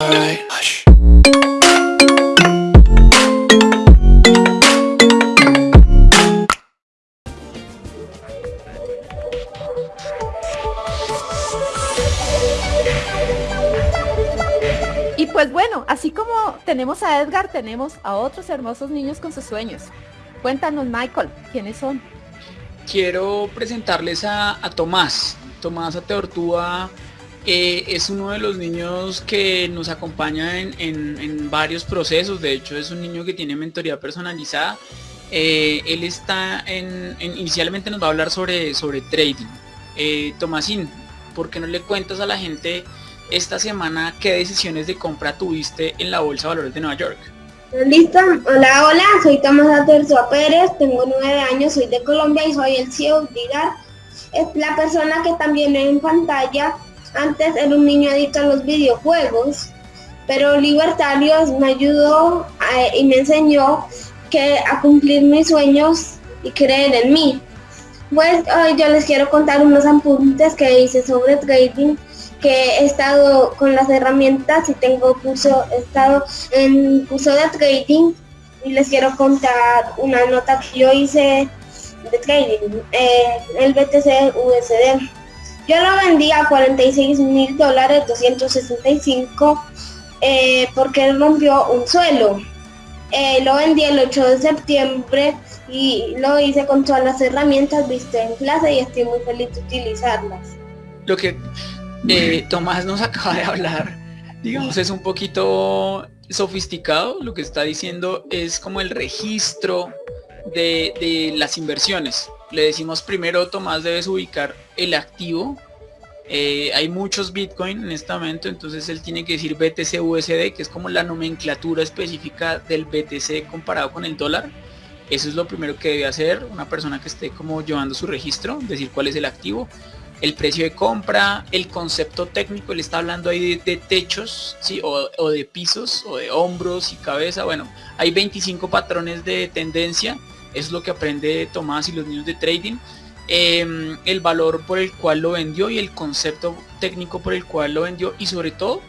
Y pues bueno, así como tenemos a Edgar, tenemos a otros hermosos niños con sus sueños. Cuéntanos, Michael, ¿quiénes son? Quiero presentarles a, Tomás. Tomás Ateortúa es uno de los niños que nos acompaña en, varios procesos. De hecho, es un niño que tiene mentoría personalizada. Eh, él está en, inicialmente nos va a hablar sobre, sobre trading. Eh, Tomásín, ¿por qué no le cuentas a la gente esta semana qué decisiones de compra tuviste en la Bolsa de Valores de Nueva York? Listo, hola, hola, soy Tomás Aterzua Pérez, tengo nueve años, soy de Colombia y soy el CEO de Es la persona que también en pantalla, antes era un niño adicto a los videojuegos, pero Libertarios me ayudó y me enseñó que a cumplir mis sueños y creer en mí. Pues hoy yo les quiero contar unos apuntes que hice sobre trading que he estado con las herramientas y tengo curso, he estado en curso de trading y les quiero contar una nota que yo hice de trading, eh, el BTC USD. Yo lo vendí a 46 mil dólares 265 eh, porque rompió un suelo. Eh, lo vendí el 8 de septiembre y lo hice con todas las herramientas viste en clase y estoy muy feliz de utilizarlas. Lo que eh, Tomás nos acaba de hablar, digamos, es un poquito sofisticado. Lo que está diciendo es como el registro de, las inversiones. Le decimos primero, Tomás, debes ubicar el activo. Eh, hay muchos Bitcoin en este momento, entonces él tiene que decir BTC USD, que es como la nomenclatura específica del BTC comparado con el dólar. Eso es lo primero que debe hacer una persona que esté como llevando su registro, decir cuál es el activo el precio de compra, el concepto técnico, le está hablando ahí de, techos, ¿sí? O, de pisos, o de hombros y cabeza. Bueno, hay 25 patrones de tendencia, es lo que aprende Tomás y los niños de trading. Em, el valor por el cual lo vendió y el concepto técnico por el cual lo vendió y sobre todo,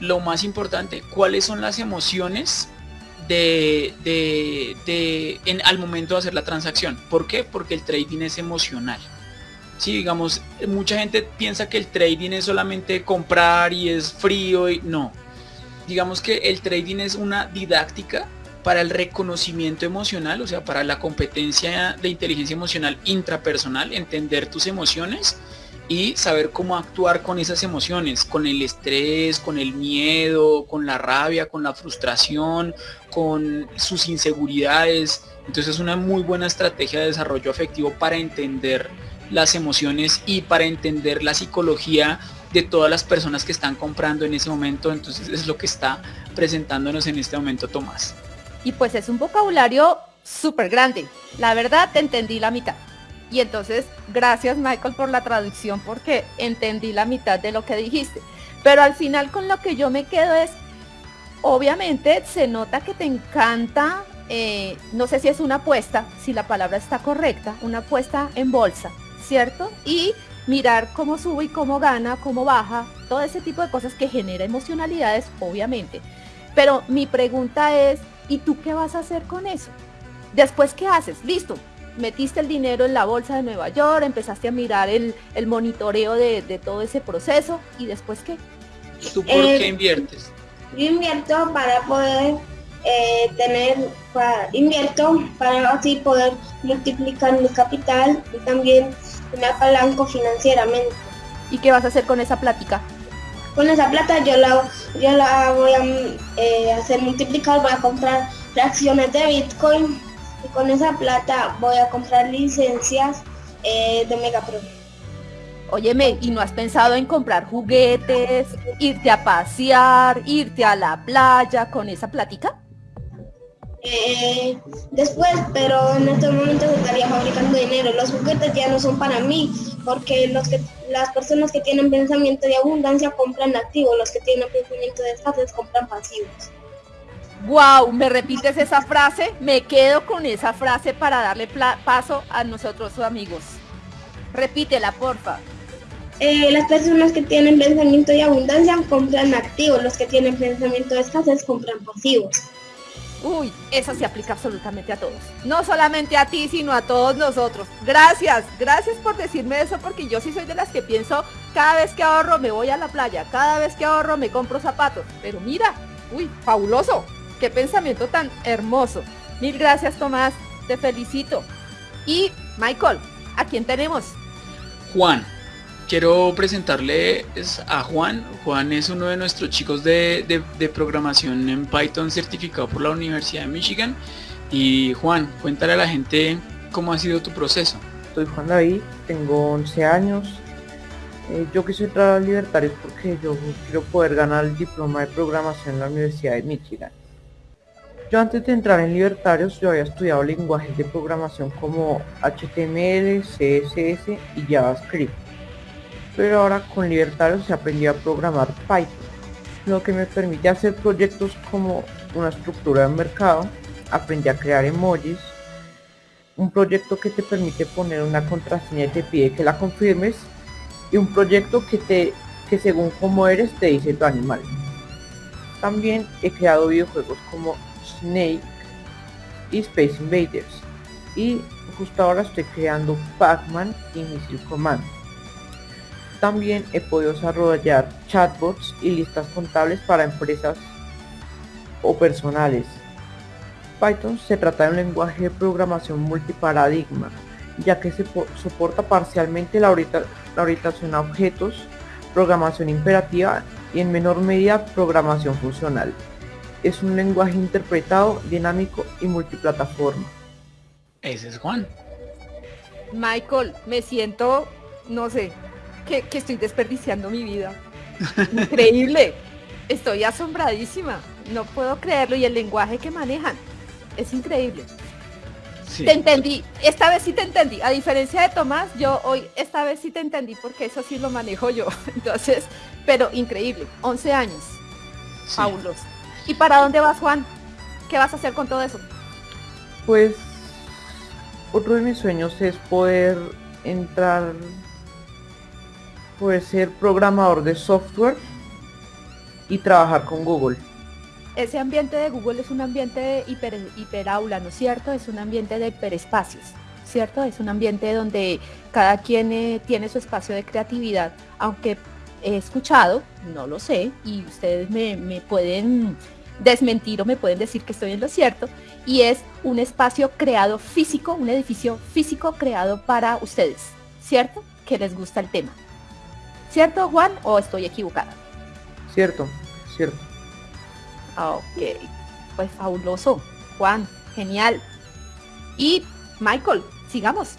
lo más importante, cuáles son las emociones de, de, en, al momento de hacer la transacción. ¿Por qué? Porque el trading es emocional. Sí, digamos, mucha gente piensa que el trading es solamente comprar y es frío y no. Digamos que el trading es una didáctica para el reconocimiento emocional, o sea, para la competencia de inteligencia emocional intrapersonal, entender tus emociones y saber cómo actuar con esas emociones, con el estrés, con el miedo, con la rabia, con la frustración, con sus inseguridades. Entonces es una muy buena estrategia de desarrollo afectivo para entender las emociones y para entender la psicología de todas las personas que están comprando en ese momento. Entonces es lo que está presentándonos en este momento Tomás. Y pues es un vocabulario súper grande. La verdad te entendí la mitad. Y entonces, gracias Michael por la traducción porque entendí la mitad de lo que dijiste. Pero al final con lo que yo me quedo es, obviamente se nota que te encanta, eh, no sé si es una apuesta, si la palabra está correcta, una apuesta en bolsa. ¿cierto? Y mirar cómo sube y cómo gana, cómo baja, todo ese tipo de cosas que genera emocionalidades, obviamente. Pero mi pregunta es, ¿y tú qué vas a hacer con eso? Después, ¿qué haces? Listo, metiste el dinero en la bolsa de Nueva York, empezaste a mirar el, monitoreo de, todo ese proceso, ¿y después qué? ¿Tú por qué eh, inviertes? Yo invierto para poder eh, tener, para, invierto para así poder multiplicar mi capital y también me apalanco financieramente. ¿Y qué vas a hacer con esa plática? Con esa plata yo la, yo la voy a eh, hacer multiplicar, voy a comprar fracciones de Bitcoin y con esa plata voy a comprar licencias eh, de Megapro. Óyeme, ¿y no has pensado en comprar juguetes, irte a pasear, irte a la playa con esa plática? Eh, después, pero en este momento se estaría fabricando dinero. Los juguetes ya no son para mí, porque los que, las personas que tienen pensamiento de abundancia compran activos, los que tienen pensamiento de escasez compran pasivos. Wow, ¿me repites esa frase? Me quedo con esa frase para darle paso a nosotros amigos. Repítela, porfa. eh, las personas que tienen pensamiento de abundancia compran activos, los que tienen pensamiento de escasez compran pasivos. Uy, eso se aplica absolutamente a todos. No solamente a ti, sino a todos nosotros. Gracias, gracias por decirme eso porque yo sí soy de las que pienso, cada vez que ahorro me voy a la playa, cada vez que ahorro me compro zapatos. Pero mira, uy, fabuloso. Qué pensamiento tan hermoso. Mil gracias, Tomás. Te felicito. Y Michael, ¿a quién tenemos? Juan. Quiero presentarle a Juan. Juan es uno de nuestros chicos de, programación en Python certificado por la Universidad de Michigan. Y Juan, cuéntale a la gente cómo ha sido tu proceso. Soy Juan David, tengo 11 años. Eh, yo quise entrar a Libertarios porque yo quiero poder ganar el diploma de programación en la Universidad de Michigan. Yo antes de entrar en Libertarios yo había estudiado lenguajes de programación como HTML, CSS y JavaScript pero ahora con Libertarios se aprendió a programar Python, lo que me permite hacer proyectos como una estructura de mercado, aprendí a crear emojis, un proyecto que te permite poner una contraseña y te pide que la confirmes, y un proyecto que te que según cómo eres te dice tu animal. También he creado videojuegos como Snake y Space Invaders, y justo ahora estoy creando Pac-Man y Missile Command. También he podido desarrollar chatbots y listas contables para empresas o personales. Python se trata de un lenguaje de programación multiparadigma, ya que se soporta parcialmente la, orientación a objetos, programación imperativa y en menor medida programación funcional. Es un lenguaje interpretado, dinámico y multiplataforma. Ese es Juan. Michael, me siento, no sé, que, estoy desperdiciando mi vida. Increíble. Estoy asombradísima. No puedo creerlo. Y el lenguaje que manejan es increíble. Te entendí. Esta vez sí te entendí. A diferencia de Tomás, yo hoy esta vez sí te entendí porque eso sí lo manejo yo. Entonces, pero increíble. 11 años. Paulos. ¿Y para dónde vas, Juan? ¿Qué vas a hacer con todo eso? Pues otro de mis sueños es poder entrar puede ser programador de software y trabajar con Google. Ese ambiente de Google es un ambiente de hiper, hiperaula, ¿no es cierto? Es un ambiente de hiperespacios, ¿cierto? Es un ambiente donde cada quien eh, tiene su espacio de creatividad, aunque he escuchado, no lo sé, y ustedes me, me pueden desmentir o me pueden decir que estoy en lo cierto, y es un espacio creado físico, un edificio físico creado para ustedes, ¿cierto? Que les gusta el tema. ¿Cierto, Juan? ¿O estoy equivocada? Cierto, cierto. Ok, pues fabuloso. Juan, genial. Y Michael, sigamos.